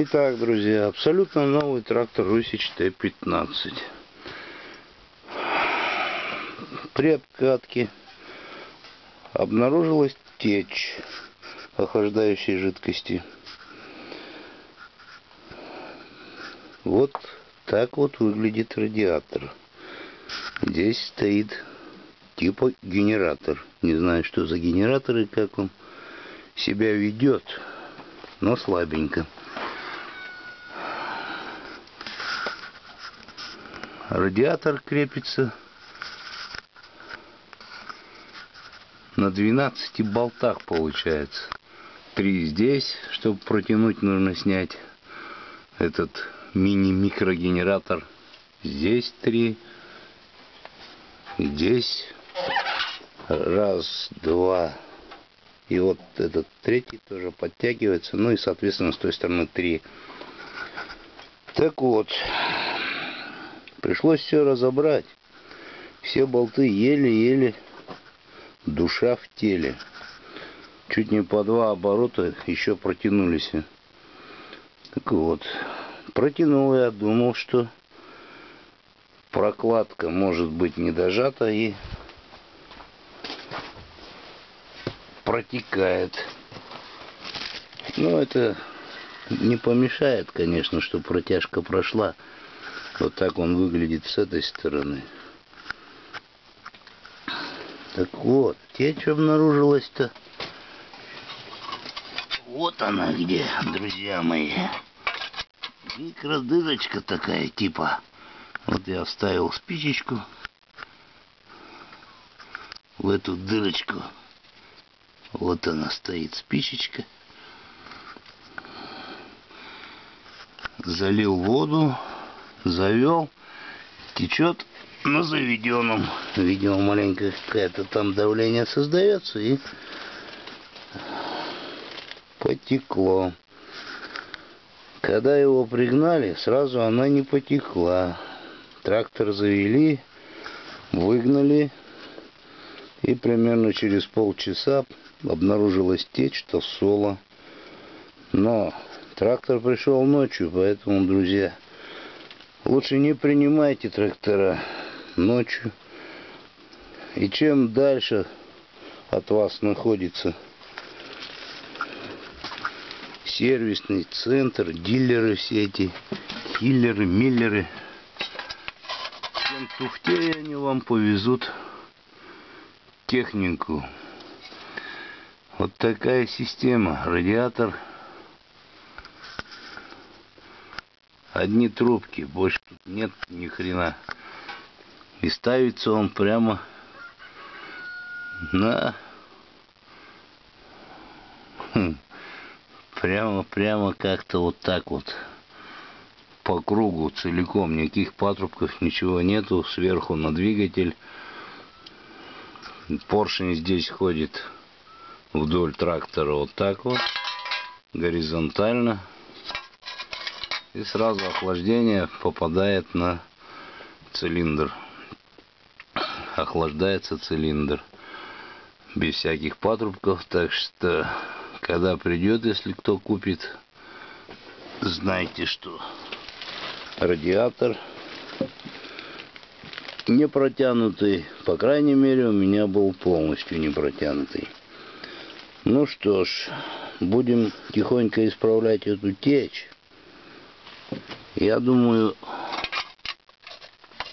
Итак, друзья, абсолютно новый трактор Русич Т-15. При обкатке обнаружилась течь охлаждающей жидкости. Вот так вот выглядит радиатор. Здесь стоит типа генератор. Не знаю, что за генератор и как он себя ведет, но слабенько. Радиатор крепится на 12 болтах получается. Три здесь, чтобы протянуть, нужно снять этот мини-микрогенератор. Здесь три. Здесь раз, два. И вот этот третий тоже подтягивается. Ну и, соответственно, с той стороны три. Так вот, пришлось все разобрать. Все болты еле-еле душа в теле. Чуть не по два оборота еще протянулись. Так вот, протянул я, думал, что прокладка может быть не дожата и протекает. Но это не помешает, конечно, что протяжка прошла. Вот так он выглядит с этой стороны. Так вот, течь обнаружилась-то. Вот она где, друзья мои. Микродырочка такая, типа. Вот я вставил спичечку в эту дырочку. Вот она стоит, спичечка. Залил воду, завел, течет на заведенном. Видимо, маленькое какое-то там давление создается и потекло. Когда его пригнали, сразу она не потекла. Трактор завели, выгнали, и примерно через полчаса обнаружилась течь соло. Но трактор пришел ночью, поэтому, друзья, лучше не принимайте трактора ночью. И чем дальше от вас находится сервисный центр, дилеры все эти, киллеры, миллеры, тем тухтее они вам повезут технику. Вот такая система. Радиатор. Одни трубки. Больше тут нет ни хрена. И ставится он прямо на... Хм, прямо, прямо как-то вот так вот. По кругу целиком. Никаких патрубков, ничего нету. Сверху на двигатель. Поршень здесь ходит вдоль трактора вот так вот, горизонтально. И сразу охлаждение попадает на цилиндр. Охлаждается цилиндр. Без всяких патрубков. Так что, когда придет, если кто купит, знайте, что радиатор не протянутый. По крайней мере, у меня был полностью не протянутый. Ну что ж, будем тихонько исправлять эту течь. Я думаю,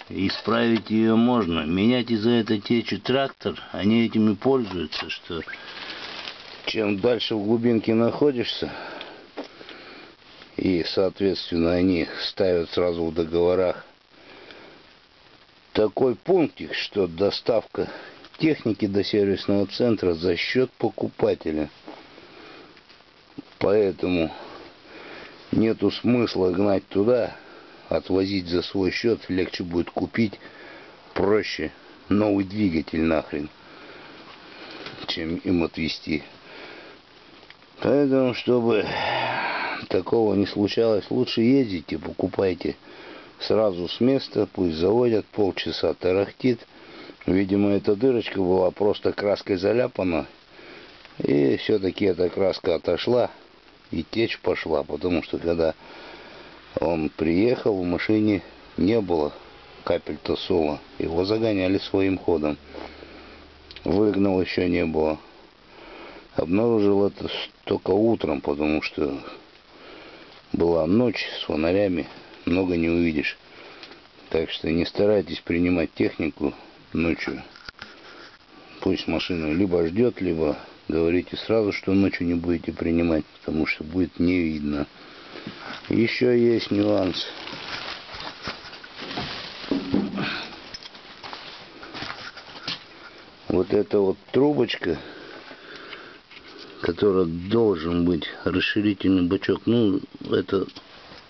исправить ее можно. Менять из-за этой течи трактор, они этими пользуются, что чем дальше в глубинке находишься, и, соответственно, они ставят сразу в договорах такой пунктик, что доставка техники до сервисного центра за счет покупателя. Поэтому нету смысла гнать туда, отвозить за свой счет, легче будет купить, проще новый двигатель нахрен, чем им отвезти. Поэтому, чтобы такого не случалось, лучше ездите, покупайте сразу с места, пусть заводят, полчаса тарахтит. Видимо, эта дырочка была просто краской заляпана. И все-таки эта краска отошла. И течь пошла, потому что когда он приехал, в машине не было капель тосола. Его загоняли своим ходом. Выгнал еще не было. Обнаружил это только утром, потому что была ночь с фонарями, много не увидишь. Так что не старайтесь принимать технику ночью. Пусть машина либо ждет, либо говорите сразу, что ночью не будете принимать, потому что будет не видно. Еще есть нюанс. Вот эта вот трубочка, которая должен быть расширительный бачок, ну, это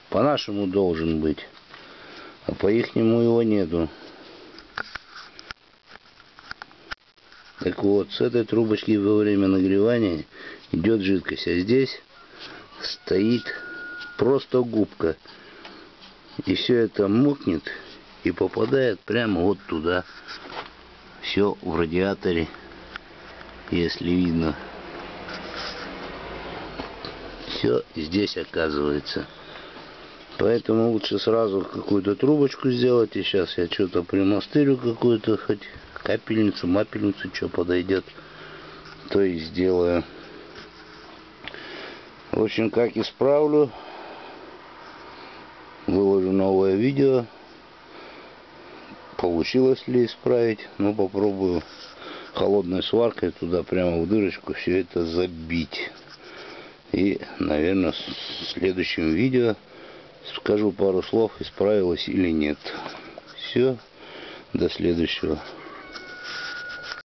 по-нашему должен быть, а по-ихнему его нету. Так вот, с этой трубочки во время нагревания идет жидкость, а здесь стоит просто губка. И все это мокнет и попадает прямо вот туда. Все в радиаторе, если видно. Все здесь оказывается. Поэтому лучше сразу какую-то трубочку сделать. И сейчас я что-то примастырю какую-то, хоть капельницу, мапельницу, что подойдет, то и сделаю. В общем, как исправлю, выложу новое видео. Получилось ли исправить? Ну, попробую холодной сваркой туда прямо в дырочку все это забить. И, наверное, в следующем видео скажу пару слов, исправилось или нет. Все, до следующего.